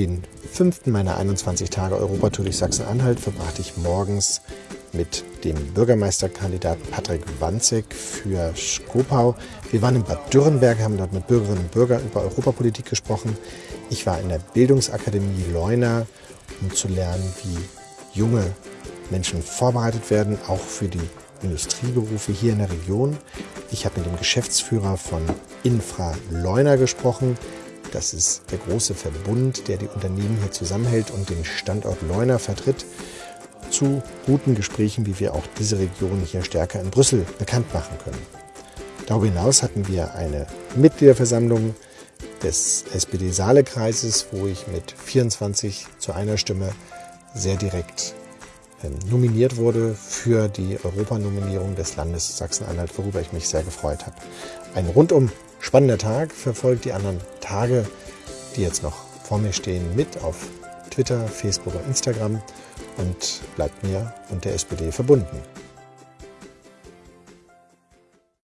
Den fünften meiner 21 Tage Europatour durch Sachsen-Anhalt verbrachte ich morgens mit dem Bürgermeisterkandidaten Patrick Wanzek für Skopau. Wir waren in Bad Dürrenberg, haben dort mit Bürgerinnen und Bürgern über Europapolitik gesprochen. Ich war in der Bildungsakademie Leuna, um zu lernen, wie junge Menschen vorbereitet werden, auch für die Industrieberufe hier in der Region. Ich habe mit dem Geschäftsführer von Infra Leuna gesprochen. Das ist der große Verbund, der die Unternehmen hier zusammenhält und den Standort Leuna vertritt, zu guten Gesprächen, wie wir auch diese Region hier stärker in Brüssel bekannt machen können. Darüber hinaus hatten wir eine Mitgliederversammlung des SPD-Saale-Kreises, wo ich mit 24 zu einer Stimme sehr direkt ähm, nominiert wurde für die Europanominierung des Landes Sachsen-Anhalt, worüber ich mich sehr gefreut habe. Ein rundum spannender Tag verfolgt die anderen Tage, die jetzt noch vor mir stehen, mit auf Twitter, Facebook und Instagram und bleibt mir und der SPD verbunden.